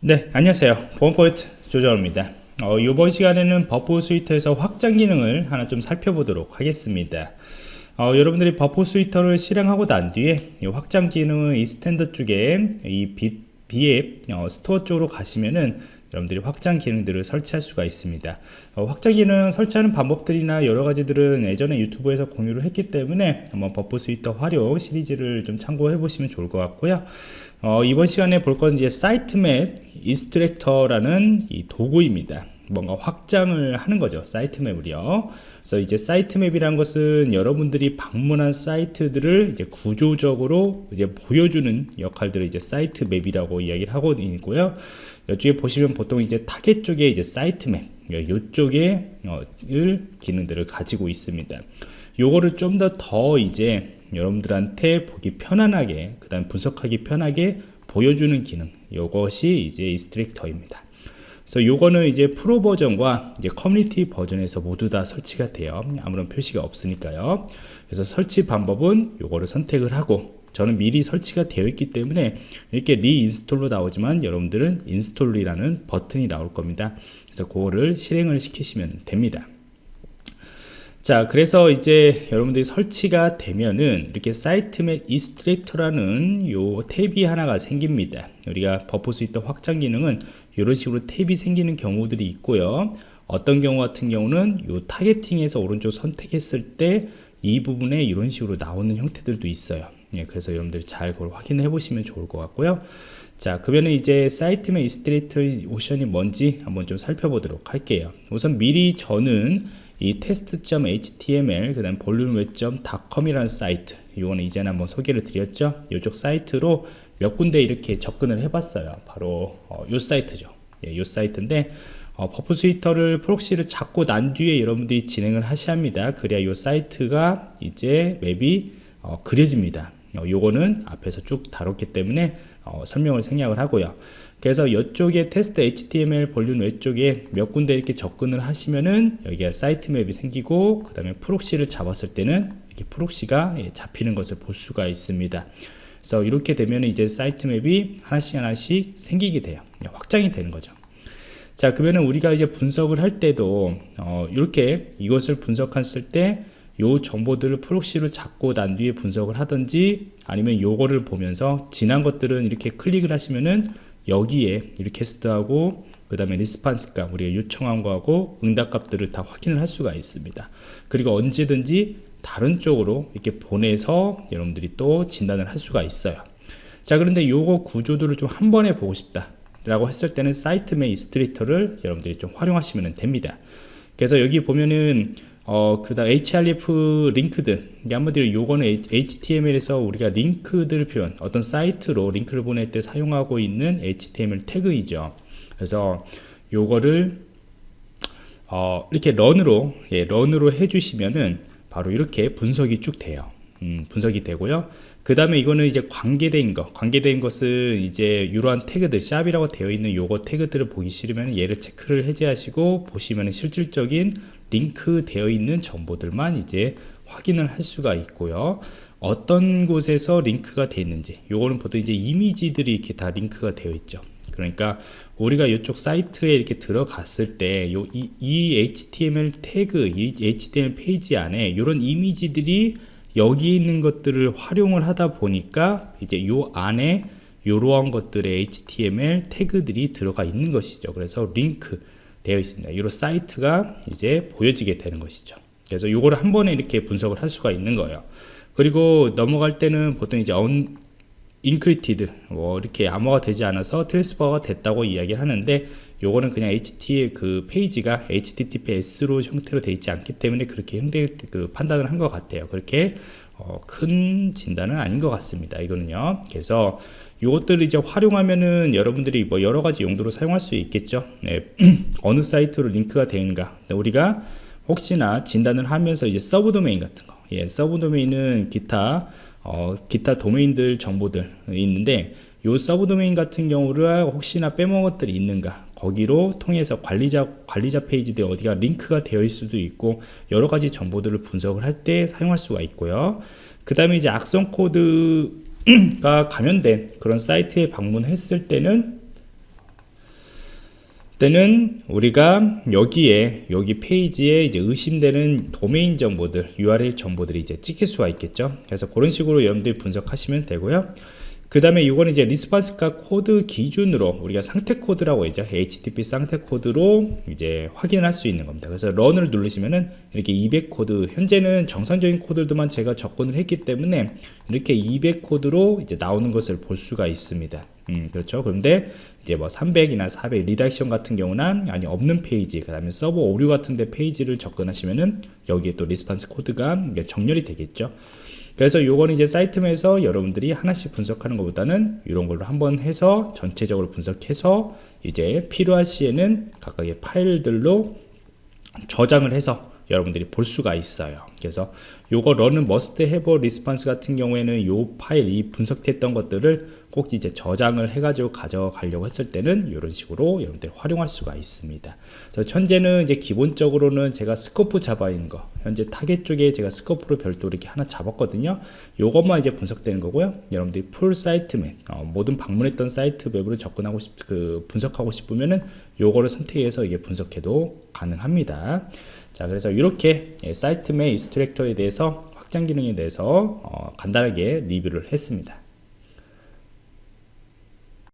네 안녕하세요. 보안프로젝트 조정원입니다. 어, 이번 시간에는 Burp Suite에서 확장 기능을 하나 좀 살펴보도록 하겠습니다. 어, 여러분들이 Burp Suite를 실행하고 난 뒤에 이 확장 기능은 Extend 쪽에 이 B, BApp 어, 스토어 쪽으로 가시면은 여러분들이 확장 기능들을 설치할 수가 있습니다. 어, 확장 기능 설치하는 방법들이나 여러 가지들은 예전에 유튜브에서 공유를 했기 때문에 한번 Burp Suite 활용 시리즈를 좀 참고해 보시면 좋을 것 같고요. 어, 이번 시간에 볼 건 이제 사이트맵 extractor라는 이 도구입니다 뭔가 확장을 하는 거죠 사이트맵을요. 그래서 이제 사이트맵이란 것은 여러분들이 방문한 사이트들을 이제 구조적으로 이제 보여주는 역할들을 이제 사이트맵이라고 이야기를 하고 있고요. 이쪽에 보시면 보통 이제 타겟 쪽에 이제 사이트맵 이쪽에 어, 기능들을 가지고 있습니다. 요거를 좀 더더 더 이제 여러분들한테 보기 편안하게 그 다음 분석하기 편하게 보여주는 기능 이것이 이제 extractor입니다 그래서 요거는 이제 프로 버전과 이제 커뮤니티 버전에서 모두 다 설치가 돼요. 아무런 표시가 없으니까요. 그래서 설치 방법은 요거를 선택을 하고 저는 미리 설치가 되어 있기 때문에 이렇게 reinstall로 나오지만 여러분들은 install이라는 버튼이 나올 겁니다. 그래서 그거를 실행을 시키시면 됩니다 자 그래서 이제 여러분들이 설치가 되면은 이렇게 사이트맵 extractor라는 요 탭이 하나가 생깁니다. 우리가 Burp Suite 확장 기능은 이런 식으로 탭이 생기는 경우들이 있고요. 어떤 경우 같은 경우는 요 타겟팅에서 오른쪽 선택했을 때 이 부분에 이런 식으로 나오는 형태들도 있어요. 예, 그래서 여러분들이 잘 그걸 확인해 보시면 좋을 것 같고요. 자 그러면 이제 Site Map Extractor 옵션이 뭔지 한번 좀 살펴보도록 할게요. 우선 미리 저는 이 test.html 그 다음 vulnweb.com이라는 사이트 이거는 이전에 한번 소개를 드렸죠. 이쪽 사이트로 몇 군데 이렇게 접근을 해봤어요. 바로 어, 요 사이트죠. 예, 요 사이트인데 어, Burp Suite를 proxy를 잡고 난 뒤에 여러분들이 진행을 하셔야 합니다. 그래야 요 사이트가 이제 map이 어, 그려집니다. 어, 요거는 앞에서 쭉 다뤘기 때문에 어, 설명을 생략을 하고요. 그래서 이쪽에 test HTML vulnweb 쪽에 몇 군데 이렇게 접근을 하시면은 여기가 site map이 생기고 그 다음에 proxy를 잡았을 때는 이렇게 proxy가 예, 잡히는 것을 볼 수가 있습니다. 그래서 이렇게 되면 이제 site map이 하나씩 하나씩 생기게 돼요. 예, 확장이 되는 거죠. 자 그러면은 우리가 이제 분석을 할 때도 어, 이렇게 이것을 분석했을 때 요 정보들을 proxy로 잡고 난 뒤에 분석을 하든지 아니면 요거를 보면서 지난 것들은 이렇게 클릭을 하시면은 여기에 request하고 그 다음에 response 값 우리가 요청한 거하고 응답 값들을 다 확인을 할 수가 있습니다. 그리고 언제든지 다른 쪽으로 이렇게 보내서 여러분들이 또 진단을 할 수가 있어요. 자 그런데 요거 구조들을 좀 한 번에 보고 싶다 라고 했을 때는 Site Map Extractor를 여러분들이 좀 활용하시면 됩니다. 그래서 여기 보면은 어, 그 다음 href linked. 이게 한마디로 요거는 html에서 우리가 링크들 표현 어떤 사이트로 링크를 보낼 때 사용하고 있는 html 태그이죠. 그래서 요거를 어, 이렇게 런으로 예, 런으로 해주시면은 바로 이렇게 분석이 쭉 돼요. 음, 분석이 되고요. 그 다음에 이거는 이제 관계된 것 관계된 것은 이제 이러한 태그들 샵이라고 되어 있는 요거 태그들을 보기 싫으면 얘를 체크를 해제하시고 보시면 실질적인 링크 되어 있는 정보들만 이제 확인을 할 수가 있고요. 어떤 곳에서 링크가 되어 있는지 요거는 보통 이제 이미지들이 이렇게 다 링크가 되어 있죠. 그러니까 우리가 이쪽 사이트에 이렇게 들어갔을 때요 이, 이 HTML 태그 이 HTML 페이지 안에 이런 이미지들이 여기 있는 것들을 활용을 하다 보니까 이제 요 안에 이러한 것들의 HTML 태그들이 들어가 있는 것이죠. 그래서 링크 되어 있습니다. 이 사이트가 이제 보여지게 되는 것이죠. 그래서 이거를 한 번에 이렇게 분석을 할 수가 있는 거예요. 그리고 넘어갈 때는 보통 이제 un encrypted 뭐 이렇게 암호가 되지 않아서 transfer가 됐다고 이야기를 하는데 요거는 그냥 HT 그 페이지가 HTTPS로 형태로 되어 있지 않기 때문에 그렇게 형태 그 판단을 한 것 같아요. 그렇게 어, 큰 진단은 아닌 것 같습니다. 이거는요. 그래서 이것들을 이제 활용하면은 여러분들이 뭐 여러 가지 용도로 사용할 수 있겠죠. 네. 어느 사이트로 링크가 되는가. 우리가 혹시나 진단을 하면서 이제 서브 도메인 같은 거. 예, 서브 도메인은 기타 어, 기타 도메인들 정보들 있는데 요 서브 도메인 같은 경우를 혹시나 빼먹은 것들이 있는가 거기로 통해서 관리자 관리자 페이지들 어디가 링크가 되어 있을 수도 있고 여러 가지 정보들을 분석을 할 때 사용할 수가 있고요. 그 다음에 이제 악성 코드 가 감염된 그런 사이트에 방문했을 때는 때는 우리가 여기에 여기 페이지에 이제 의심되는 도메인 정보들 URL 정보들이 이제 찍힐 수가 있겠죠. 그래서 그런 식으로 여러분들이 분석하시면 되고요 그 다음에 이거는 이제 response code 기준으로 우리가 상태 코드라고 있죠 HTTP 상태 코드로 이제 확인할 수 있는 겁니다 그래서 run을 누르시면은 이렇게 200 코드 현재는 정상적인 코드들만 제가 접근을 했기 때문에 이렇게 200 코드로 이제 나오는 것을 볼 수가 있습니다 음, 그렇죠. 그런데 이제 뭐 300이나 400 redirection 같은 경우는 아니 없는 페이지, 그 다음에 서버 오류 같은데 페이지를 접근하시면은 여기에 또 response 코드가 정렬이 되겠죠. 그래서 요거는 이제 사이트에서 여러분들이 하나씩 분석하는 것보다는 이런 걸로 한번 해서 전체적으로 분석해서 이제 필요할 시에는 각각의 파일들로 저장을 해서 여러분들이 볼 수가 있어요. 그래서 요거 run은 must have a response 같은 경우에는 요 파일 이 분석했던 것들을 꼭 이제 저장을 해가지고 가져가려고 했을 때는 이런 식으로 여러분들 활용할 수가 있습니다. 그래서 현재는 이제 기본적으로는 제가 scope 잡아 있는 거, 현재 타겟 쪽에 제가 scope로 별도 이렇게 하나 잡았거든요. 요것만 이제 분석되는 거고요. 여러분들이 full site map, 어, 모든 방문했던 site map으로 접근하고 싶, 그 분석하고 싶으면은 요거를 선택해서 이게 분석해도 가능합니다. 자, 그래서 이렇게 예, Site Map Extractor에 대해서 확장 기능에 대해서 어, 간단하게 리뷰를 했습니다.